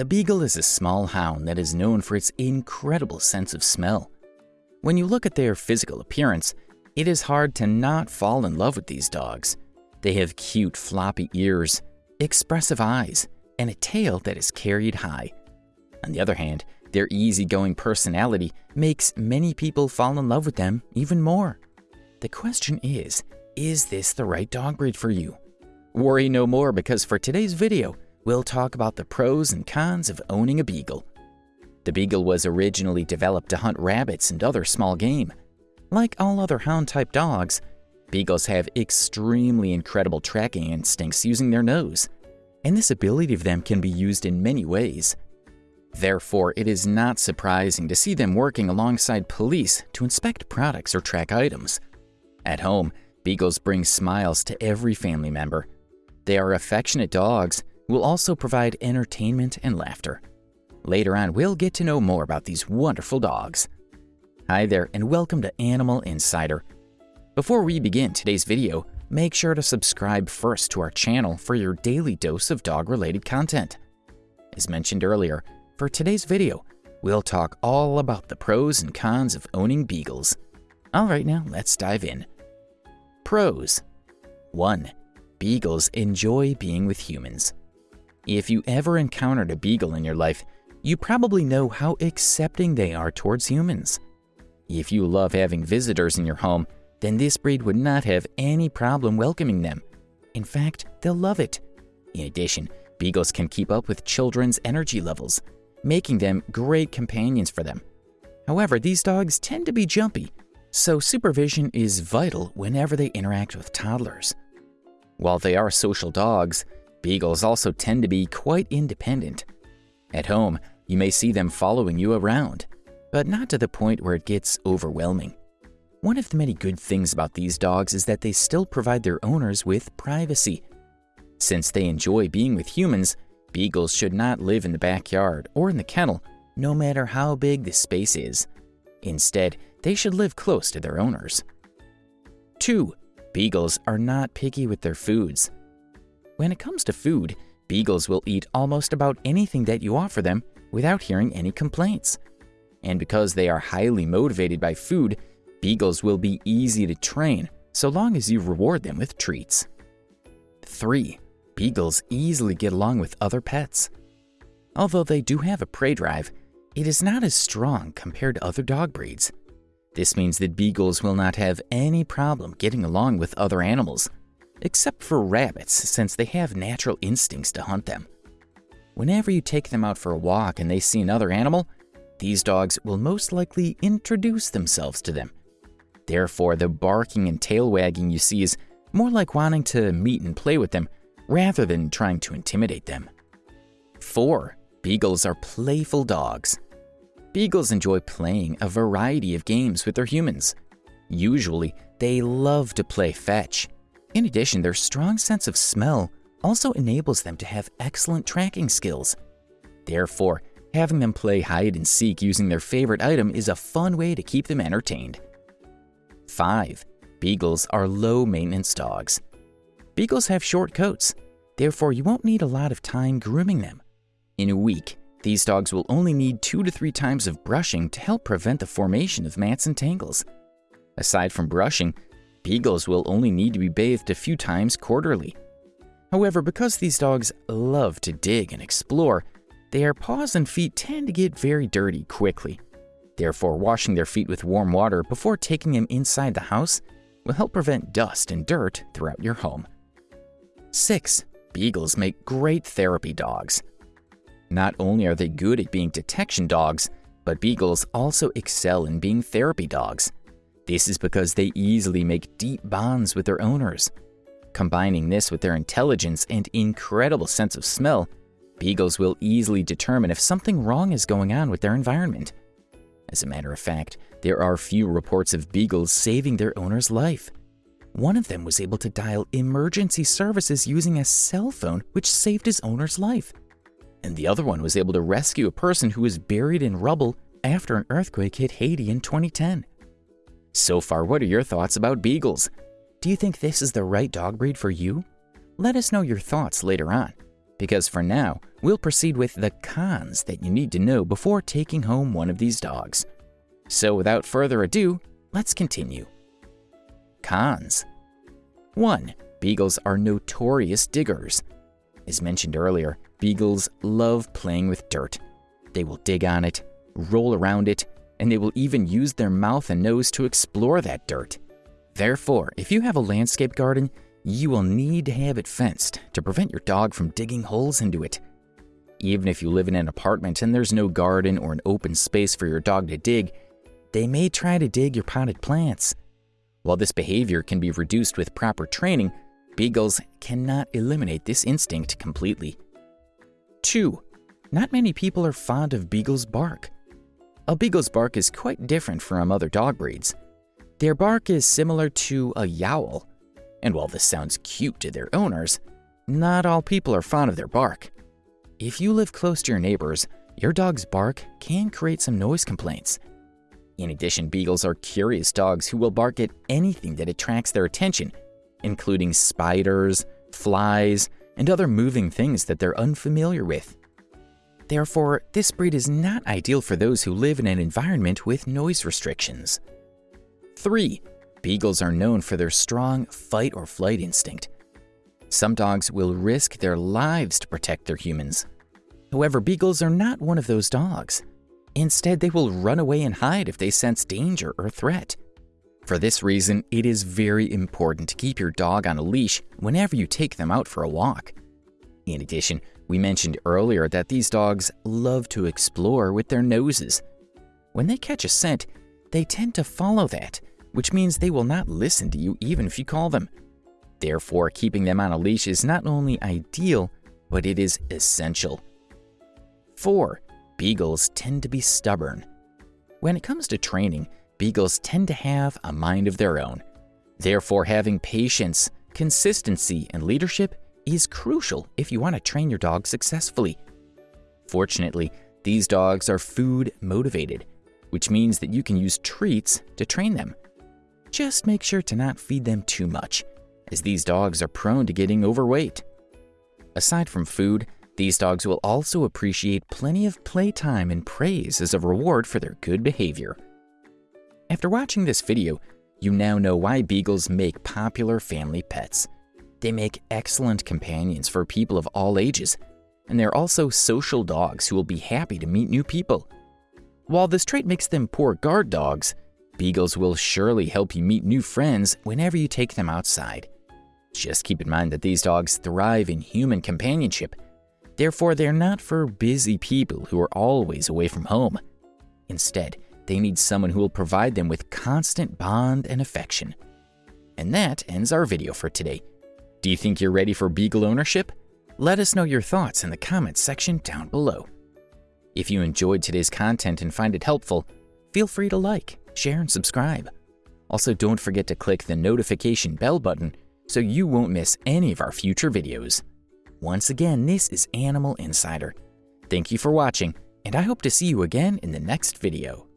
The Beagle is a small hound that is known for its incredible sense of smell. When you look at their physical appearance, it is hard to not fall in love with these dogs. They have cute floppy ears, expressive eyes, and a tail that is carried high. On the other hand, their easygoing personality makes many people fall in love with them even more. The question is, is this the right dog breed for you? Worry no more because for today's video, we'll talk about the pros and cons of owning a beagle. The beagle was originally developed to hunt rabbits and other small game. Like all other hound-type dogs, beagles have extremely incredible tracking instincts using their nose, and this ability of them can be used in many ways. Therefore, it is not surprising to see them working alongside police to inspect products or track items. At home, beagles bring smiles to every family member. They are affectionate dogs will also provide entertainment and laughter. Later on, we'll get to know more about these wonderful dogs. Hi there, and welcome to Animal Insider. Before we begin today's video, make sure to subscribe first to our channel for your daily dose of dog-related content. As mentioned earlier, for today's video, we'll talk all about the pros and cons of owning beagles. Alright now, let's dive in. Pros 1. Beagles enjoy being with humans. If you ever encountered a beagle in your life, you probably know how accepting they are towards humans. If you love having visitors in your home, then this breed would not have any problem welcoming them. In fact, they'll love it. In addition, beagles can keep up with children's energy levels, making them great companions for them. However, these dogs tend to be jumpy, so supervision is vital whenever they interact with toddlers. While they are social dogs, beagles also tend to be quite independent. At home, you may see them following you around, but not to the point where it gets overwhelming. One of the many good things about these dogs is that they still provide their owners with privacy. Since they enjoy being with humans, Beagles should not live in the backyard or in the kennel, no matter how big the space is. Instead, they should live close to their owners. 2. Beagles are not picky with their foods. When it comes to food, beagles will eat almost about anything that you offer them without hearing any complaints. And because they are highly motivated by food, beagles will be easy to train so long as you reward them with treats. 3 beagles easily get along with other pets. Although they do have a prey drive, it is not as strong compared to other dog breeds. This means that beagles will not have any problem getting along with other animals, except for rabbits since they have natural instincts to hunt them. Whenever you take them out for a walk and they see another animal, these dogs will most likely introduce themselves to them. Therefore, the barking and tail wagging you see is more like wanting to meet and play with them rather than trying to intimidate them. 4. Beagles are playful dogs. Beagles enjoy playing a variety of games with their humans. Usually, they love to play fetch. In addition, their strong sense of smell also enables them to have excellent tracking skills. Therefore, having them play hide and seek using their favorite item is a fun way to keep them entertained. 5. Beagles are low maintenance dogs. Beagles have short coats, therefore you won't need a lot of time grooming them. In a week, these dogs will only need two to three times of brushing to help prevent the formation of mats and tangles. Aside from brushing, beagles will only need to be bathed a few times quarterly. However, because these dogs love to dig and explore, their paws and feet tend to get very dirty quickly. Therefore, washing their feet with warm water before taking them inside the house will help prevent dust and dirt throughout your home. 6. Beagles make great therapy dogs. Not only are they good at being detection dogs, but beagles also excel in being therapy dogs. This is because they easily make deep bonds with their owners. Combining this with their intelligence and incredible sense of smell, beagles will easily determine if something wrong is going on with their environment. As a matter of fact, there are few reports of beagles saving their owner's life. One of them was able to dial emergency services using a cell phone, which saved his owner's life. And the other one was able to rescue a person who was buried in rubble after an earthquake hit Haiti in 2010. So far, what are your thoughts about beagles? Do you think this is the right dog breed for you? Let us know your thoughts later on, because for now, we'll proceed with the cons that you need to know before taking home one of these dogs. So without further ado, let's continue. Cons 1. Beagles are notorious diggers. As mentioned earlier, beagles love playing with dirt. They will dig on it, roll around it, and they will even use their mouth and nose to explore that dirt. Therefore, if you have a landscape garden, you will need to have it fenced to prevent your dog from digging holes into it. Even if you live in an apartment and there's no garden or an open space for your dog to dig, they may try to dig your potted plants. While this behavior can be reduced with proper training, beagles cannot eliminate this instinct completely. 2. Not many people are fond of beagles' bark. A beagle's bark is quite different from other dog breeds. Their bark is similar to a yowl, and while this sounds cute to their owners, not all people are fond of their bark. If you live close to your neighbors, your dog's bark can create some noise complaints. In addition, beagles are curious dogs who will bark at anything that attracts their attention, including spiders, flies, and other moving things that they're unfamiliar with. Therefore, this breed is not ideal for those who live in an environment with noise restrictions. 3. Beagles are known for their strong fight or flight instinct. Some dogs will risk their lives to protect their humans. However, beagles are not one of those dogs. Instead, they will run away and hide if they sense danger or threat. For this reason, it is very important to keep your dog on a leash whenever you take them out for a walk. In addition, we mentioned earlier that these dogs love to explore with their noses. When they catch a scent, they tend to follow that, which means they will not listen to you even if you call them. Therefore, keeping them on a leash is not only ideal, but it is essential. 4. Beagles tend to be stubborn. When it comes to training, beagles tend to have a mind of their own. Therefore, having patience, consistency, and leadership is crucial if you want to train your dog successfully. Fortunately, these dogs are food motivated, which means that you can use treats to train them. Just make sure to not feed them too much as these dogs are prone to getting overweight. Aside from food, these dogs will also appreciate plenty of playtime and praise as a reward for their good behavior. After watching this video, you now know why beagles make popular family pets. They make excellent companions for people of all ages, and they're also social dogs who will be happy to meet new people. While this trait makes them poor guard dogs, beagles will surely help you meet new friends whenever you take them outside. Just keep in mind that these dogs thrive in human companionship. Therefore, they're not for busy people who are always away from home. Instead, they need someone who will provide them with constant bond and affection. And that ends our video for today. Do you think you're ready for Beagle ownership? Let us know your thoughts in the comments section down below. If you enjoyed today's content and find it helpful, feel free to like, share, and subscribe. Also, don't forget to click the notification bell button so you won't miss any of our future videos. Once again, this is Animal Insider. Thank you for watching, and I hope to see you again in the next video.